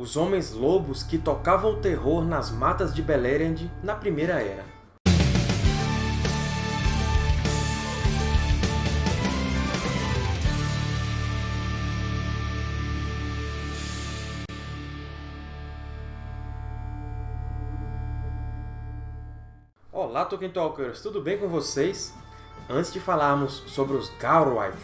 os Homens-Lobos que tocavam o terror nas matas de Beleriand na Primeira Era. Olá, Tolkien Talkers! Tudo bem com vocês? Antes de falarmos sobre os Gauroith,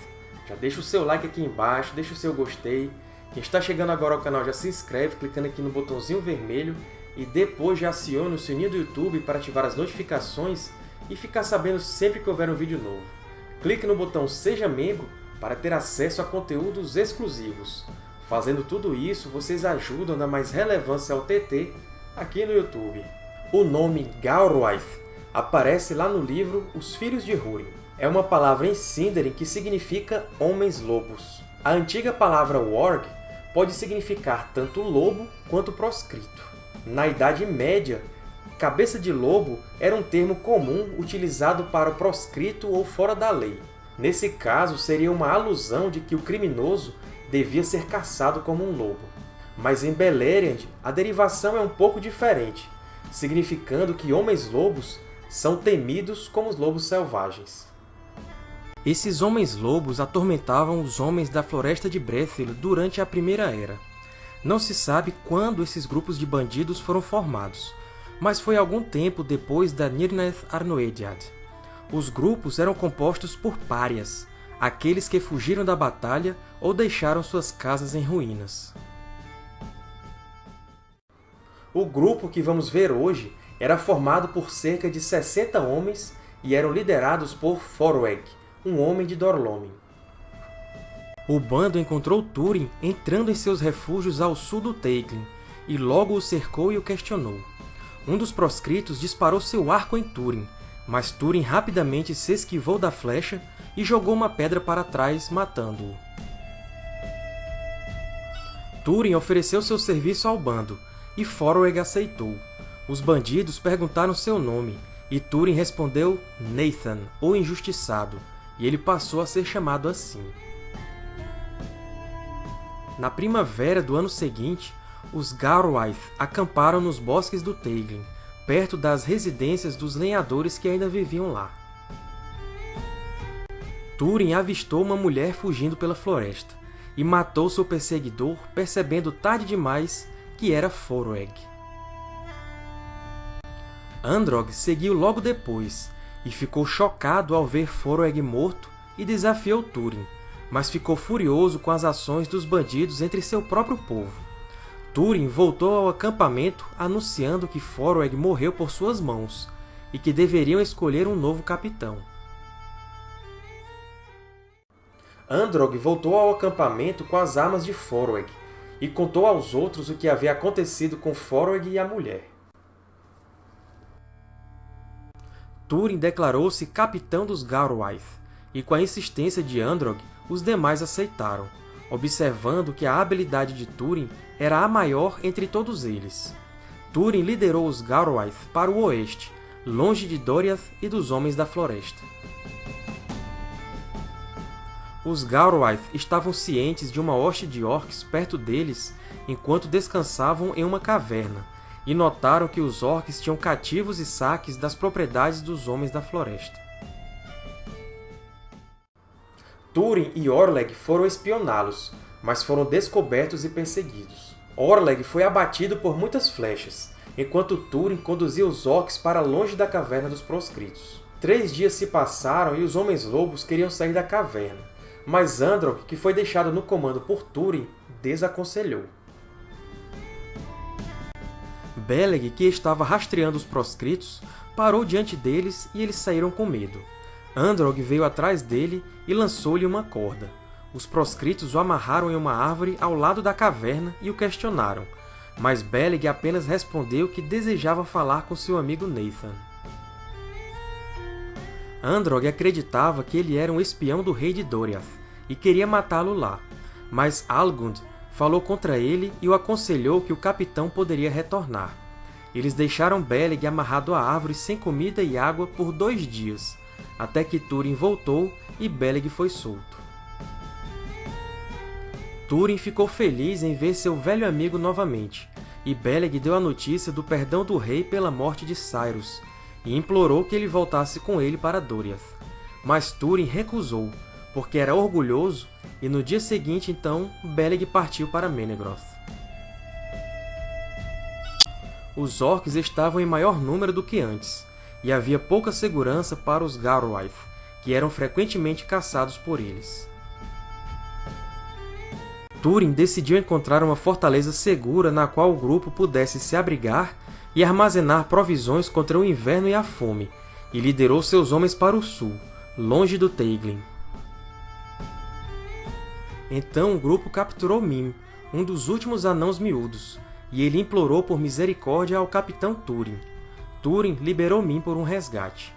já deixa o seu like aqui embaixo, deixa o seu gostei, quem está chegando agora ao canal já se inscreve clicando aqui no botãozinho vermelho e depois já aciona o sininho do YouTube para ativar as notificações e ficar sabendo sempre que houver um vídeo novo. Clique no botão Seja Membro para ter acesso a conteúdos exclusivos. Fazendo tudo isso, vocês ajudam a dar mais relevância ao TT aqui no YouTube. O nome Gauroith aparece lá no livro Os Filhos de Húrin. É uma palavra em Sindarin que significa Homens-Lobos. A antiga palavra Warg pode significar tanto lobo quanto proscrito. Na Idade Média, cabeça de lobo era um termo comum utilizado para o proscrito ou fora da lei. Nesse caso, seria uma alusão de que o criminoso devia ser caçado como um lobo. Mas em Beleriand, a derivação é um pouco diferente, significando que homens-lobos são temidos como os lobos selvagens. Esses homens-lobos atormentavam os homens da Floresta de Brethil durante a Primeira Era. Não se sabe quando esses grupos de bandidos foram formados, mas foi algum tempo depois da Nirnaeth Arnoediad. Os grupos eram compostos por párias, aqueles que fugiram da batalha ou deixaram suas casas em ruínas. O grupo que vamos ver hoje era formado por cerca de 60 homens e eram liderados por Forweg, um homem de Dorlomin. O bando encontrou Túrin entrando em seus refúgios ao sul do Teiglin, e logo o cercou e o questionou. Um dos proscritos disparou seu arco em Túrin, mas Túrin rapidamente se esquivou da flecha e jogou uma pedra para trás, matando-o. Túrin ofereceu seu serviço ao bando, e Forweg aceitou. Os bandidos perguntaram seu nome, e Túrin respondeu Nathan, o Injustiçado, e ele passou a ser chamado assim. Na primavera do ano seguinte, os Gauroith acamparam nos bosques do Teiglin, perto das residências dos lenhadores que ainda viviam lá. Túrin avistou uma mulher fugindo pela floresta, e matou seu perseguidor, percebendo tarde demais que era Forweg. Androg seguiu logo depois, e ficou chocado ao ver Forweg morto e desafiou Túrin, mas ficou furioso com as ações dos bandidos entre seu próprio povo. Túrin voltou ao acampamento anunciando que Forweg morreu por suas mãos e que deveriam escolher um novo capitão. Androg voltou ao acampamento com as armas de Forweg e contou aos outros o que havia acontecido com Forweg e a mulher. Túrin declarou-se capitão dos Gauroith, e com a insistência de Androg, os demais aceitaram, observando que a habilidade de Túrin era a maior entre todos eles. Túrin liderou os Gauroith para o oeste, longe de Doriath e dos Homens da Floresta. Os Gauroith estavam cientes de uma hoste de orcs perto deles enquanto descansavam em uma caverna, e notaram que os orcs tinham cativos e saques das propriedades dos Homens da Floresta. Túrin e Orleg foram espioná-los, mas foram descobertos e perseguidos. Orleg foi abatido por muitas flechas, enquanto Túrin conduzia os orcs para longe da Caverna dos Proscritos. Três dias se passaram e os Homens-Lobos queriam sair da caverna, mas Androg, que foi deixado no comando por Túrin, desaconselhou. Beleg, que estava rastreando os proscritos, parou diante deles e eles saíram com medo. Androg veio atrás dele e lançou-lhe uma corda. Os proscritos o amarraram em uma árvore ao lado da caverna e o questionaram, mas Beleg apenas respondeu que desejava falar com seu amigo Nathan. Androg acreditava que ele era um espião do rei de Doriath e queria matá-lo lá, mas Algund falou contra ele e o aconselhou que o capitão poderia retornar. Eles deixaram Beleg amarrado à árvore sem comida e água por dois dias, até que Túrin voltou e Beleg foi solto. Túrin ficou feliz em ver seu velho amigo novamente, e Beleg deu a notícia do perdão do rei pela morte de Cyrus, e implorou que ele voltasse com ele para Doriath. Mas Túrin recusou, porque era orgulhoso, e no dia seguinte, então, Beleg partiu para Menegroth. Os Orcs estavam em maior número do que antes, e havia pouca segurança para os Garwaith, que eram frequentemente caçados por eles. Túrin decidiu encontrar uma fortaleza segura na qual o grupo pudesse se abrigar e armazenar provisões contra o inverno e a fome, e liderou seus homens para o sul, longe do Teiglin. Então o grupo capturou Mim, um dos últimos Anãos Miúdos, e ele implorou por misericórdia ao capitão Túrin. Túrin liberou Mim por um resgate.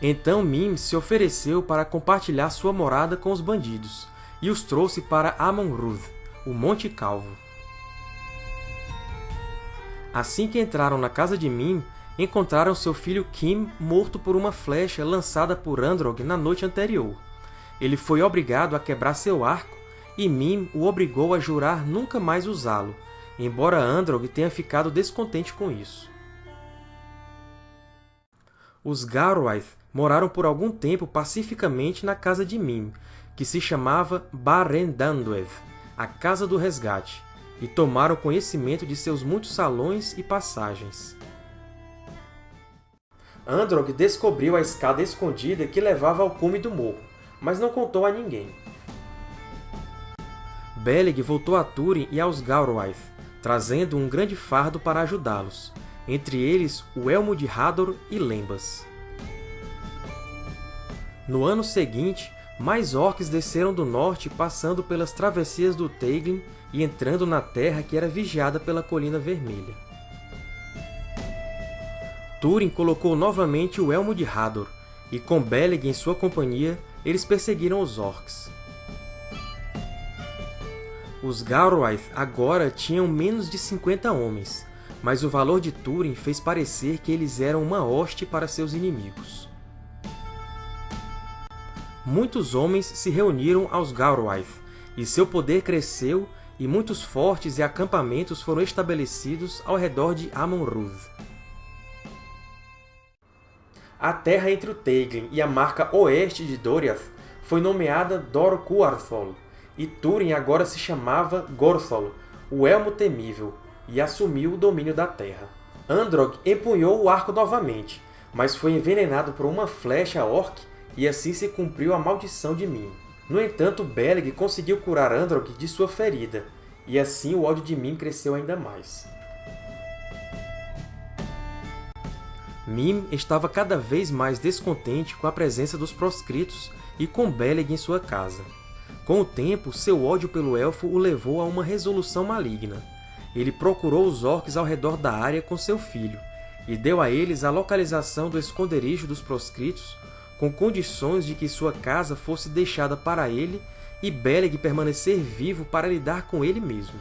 Então Mim se ofereceu para compartilhar sua morada com os bandidos, e os trouxe para Amon-Rûdh, o Monte Calvo. Assim que entraram na casa de Mim, encontraram seu filho Kim morto por uma flecha lançada por Androg na noite anterior. Ele foi obrigado a quebrar seu arco, e Mim o obrigou a jurar nunca mais usá-lo, embora Androg tenha ficado descontente com isso. Os Garwaith moraram por algum tempo pacificamente na casa de Mim, que se chamava Barendandweth, a Casa do Resgate, e tomaram conhecimento de seus muitos salões e passagens. Androg descobriu a escada escondida que levava ao cume do morro, mas não contou a ninguém. Beleg voltou a Túrin e aos Gauroith, trazendo um grande fardo para ajudá-los, entre eles o Elmo de Hador e Lembas. No ano seguinte, mais orcs desceram do norte passando pelas travessias do Teiglin e entrando na terra que era vigiada pela Colina Vermelha. Túrin colocou novamente o Elmo de Hador, e com Beleg em sua companhia, eles perseguiram os Orcs. Os Gauroith agora tinham menos de 50 homens, mas o valor de Túrin fez parecer que eles eram uma hoste para seus inimigos muitos homens se reuniram aos Gauroith, e seu poder cresceu e muitos fortes e acampamentos foram estabelecidos ao redor de Amon-Rûdh. A terra entre o Teiglin e a marca oeste de Doriath foi nomeada Dor Cuarthol, e Túrin agora se chamava Gorthol, o Elmo Temível, e assumiu o domínio da terra. Androg empunhou o arco novamente, mas foi envenenado por uma flecha orc e assim se cumpriu a maldição de Mim. No entanto, Beleg conseguiu curar Androg de sua ferida, e assim o ódio de Mim cresceu ainda mais. Mim estava cada vez mais descontente com a presença dos proscritos e com Beleg em sua casa. Com o tempo, seu ódio pelo Elfo o levou a uma resolução maligna. Ele procurou os Orcs ao redor da área com seu filho, e deu a eles a localização do esconderijo dos proscritos com condições de que sua casa fosse deixada para ele e Beleg permanecer vivo para lidar com ele mesmo.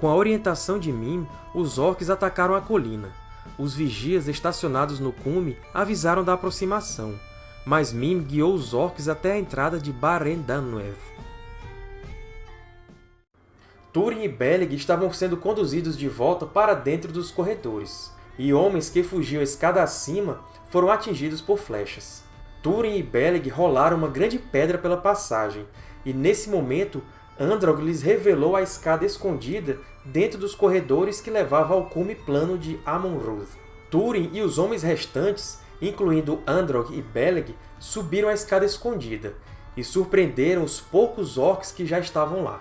Com a orientação de Mim, os Orcs atacaram a colina. Os vigias estacionados no cume avisaram da aproximação, mas Mim guiou os Orcs até a entrada de Barendannuev. Túrin e Beleg estavam sendo conduzidos de volta para dentro dos corredores e homens que fugiam escada acima foram atingidos por flechas. Túrin e Beleg rolaram uma grande pedra pela passagem, e nesse momento Androg lhes revelou a escada escondida dentro dos corredores que levavam ao cume plano de Amon-Rûdh. Túrin e os homens restantes, incluindo Androg e Beleg, subiram a escada escondida e surpreenderam os poucos orcs que já estavam lá.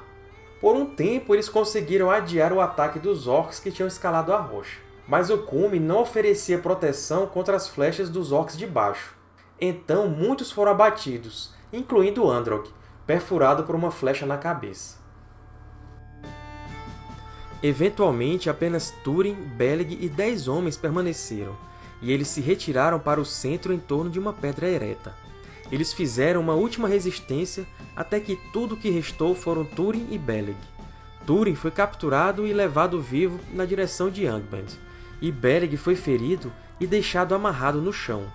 Por um tempo, eles conseguiram adiar o ataque dos orcs que tinham escalado a rocha mas o cume não oferecia proteção contra as flechas dos orcs de baixo. Então muitos foram abatidos, incluindo Androg, perfurado por uma flecha na cabeça. Eventualmente, apenas Túrin, Beleg e dez homens permaneceram, e eles se retiraram para o centro em torno de uma pedra ereta. Eles fizeram uma última resistência até que tudo o que restou foram Túrin e Beleg. Túrin foi capturado e levado vivo na direção de Angband, e Beleg foi ferido e deixado amarrado no chão.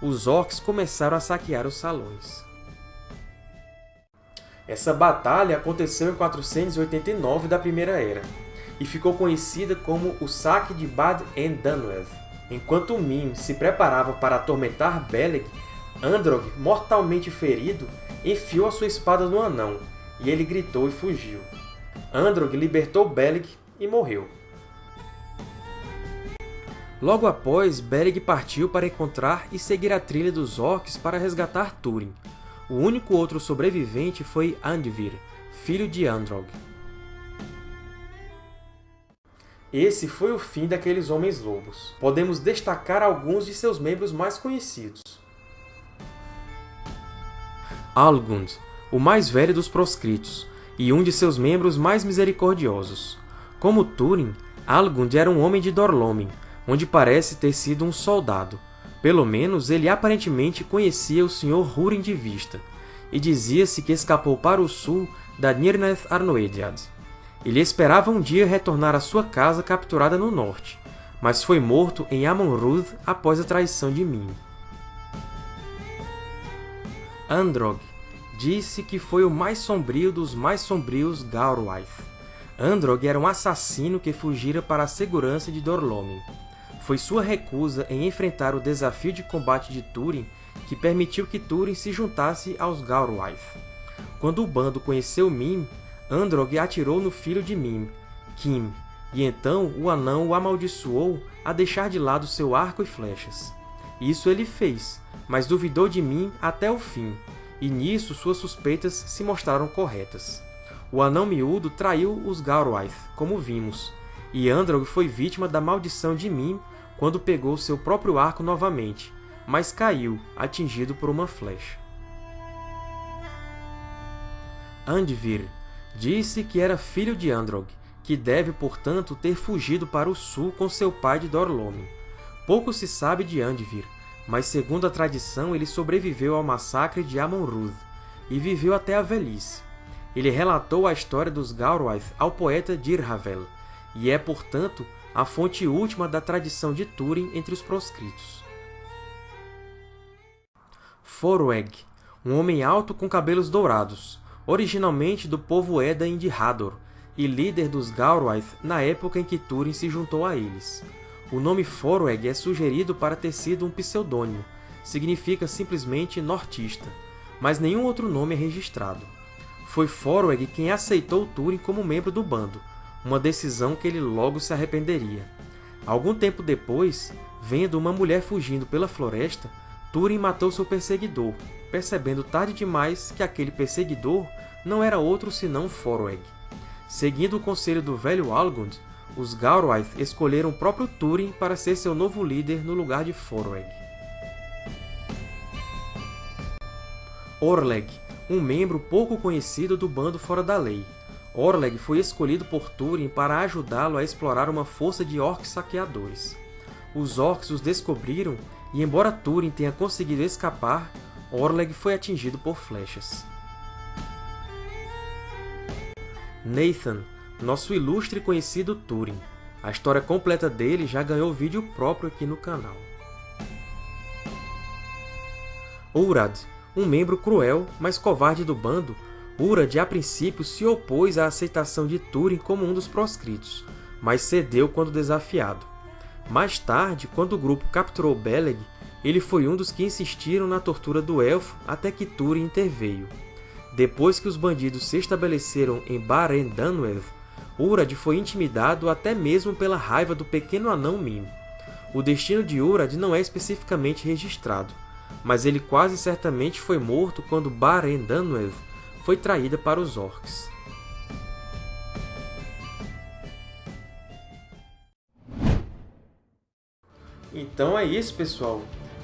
Os orcs começaram a saquear os salões. Essa batalha aconteceu em 489 da Primeira Era, e ficou conhecida como o Saque de Bad Endanwedd. Enquanto Mim se preparava para atormentar Beleg, Androg, mortalmente ferido, enfiou a sua espada no anão, e ele gritou e fugiu. Androg libertou Beleg e morreu. Logo após, Beric partiu para encontrar e seguir a trilha dos Orcs para resgatar Túrin. O único outro sobrevivente foi Andvir, filho de Androg. Esse foi o fim daqueles Homens-Lobos. Podemos destacar alguns de seus membros mais conhecidos. Algund, o mais velho dos proscritos, e um de seus membros mais misericordiosos. Como Túrin, Algund era um homem de Dorlomin, onde parece ter sido um soldado. Pelo menos, ele aparentemente conhecia o Sr. Húrin de vista, e dizia-se que escapou para o sul da Nirnaeth Arnoediad. Ele esperava um dia retornar à sua casa capturada no norte, mas foi morto em Amon-Rûdh após a traição de Min. Androg disse que foi o mais sombrio dos mais sombrios Gaurwaith. Androg era um assassino que fugira para a segurança de Dorlomin foi sua recusa em enfrentar o desafio de combate de Túrin que permitiu que Túrin se juntasse aos Gaurwaith. Quando o bando conheceu Mim, Androg atirou no filho de Mim, Kim, e então o anão o amaldiçoou a deixar de lado seu arco e flechas. Isso ele fez, mas duvidou de Mim até o fim, e nisso suas suspeitas se mostraram corretas. O anão miúdo traiu os Gaurwaith, como vimos, e Androg foi vítima da maldição de Mim quando pegou seu próprio arco novamente, mas caiu, atingido por uma flecha. Andvir disse que era filho de Androg, que deve, portanto, ter fugido para o sul com seu pai de Dorlomin. Pouco se sabe de Andvir, mas segundo a tradição ele sobreviveu ao massacre de Amon-Rûdh e viveu até a velhice. Ele relatou a história dos Gaurwaith ao poeta Dirhavel, e é, portanto, a fonte última da tradição de Túrin entre os proscritos. Forweg, um homem alto com cabelos dourados, originalmente do povo Edain de Hador, e líder dos Gaurwaith na época em que Túrin se juntou a eles. O nome Forweg é sugerido para ter sido um pseudônimo, significa simplesmente nortista, mas nenhum outro nome é registrado. Foi Forweg quem aceitou Túrin como membro do bando, uma decisão que ele logo se arrependeria. Algum tempo depois, vendo uma mulher fugindo pela floresta, Túrin matou seu perseguidor, percebendo tarde demais que aquele perseguidor não era outro senão Forweg. Seguindo o conselho do velho Algund, os Gaurwaith escolheram o próprio Túrin para ser seu novo líder no lugar de Forweg. Orleg, um membro pouco conhecido do Bando Fora da Lei, Orleg foi escolhido por Túrin para ajudá-lo a explorar uma força de orcs saqueadores. Os orcs os descobriram e, embora Túrin tenha conseguido escapar, Orleg foi atingido por flechas. Nathan, nosso ilustre e conhecido Túrin. A história completa dele já ganhou vídeo próprio aqui no canal. Urad, um membro cruel, mas covarde do bando, Urad, a princípio, se opôs à aceitação de Túrin como um dos proscritos, mas cedeu quando desafiado. Mais tarde, quando o grupo capturou Beleg, ele foi um dos que insistiram na tortura do elfo até que Túrin interveio. Depois que os bandidos se estabeleceram em Bar-en-Danwedd, Urad foi intimidado até mesmo pela raiva do pequeno anão Mim. O destino de Urad não é especificamente registrado, mas ele quase certamente foi morto quando Bar-en-Danwedd foi traída para os orcs. Então é isso, pessoal.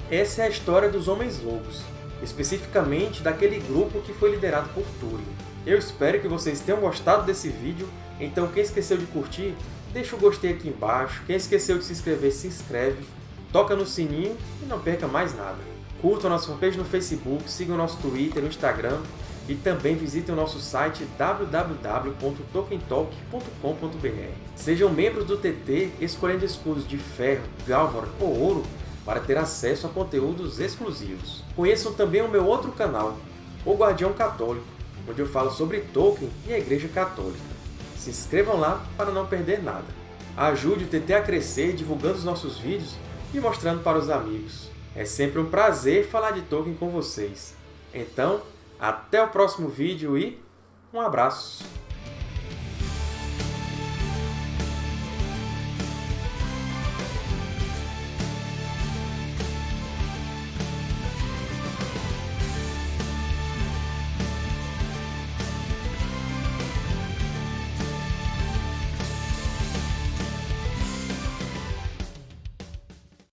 Essa é a história dos Homens-Lobos, especificamente daquele grupo que foi liderado por Túrin. Eu espero que vocês tenham gostado desse vídeo, então quem esqueceu de curtir, deixa o gostei aqui embaixo, quem esqueceu de se inscrever, se inscreve, toca no sininho e não perca mais nada. Curtam nossa fanpage no Facebook, sigam nosso Twitter, no Instagram, e também visitem o nosso site www.tokentalk.com.br. Sejam membros do TT escolhendo escudos de ferro, galvor ou ouro para ter acesso a conteúdos exclusivos. Conheçam também o meu outro canal, O Guardião Católico, onde eu falo sobre Tolkien e a Igreja Católica. Se inscrevam lá para não perder nada. Ajude o TT a crescer divulgando os nossos vídeos e mostrando para os amigos. É sempre um prazer falar de Tolkien com vocês. Então, até o próximo vídeo e um abraço!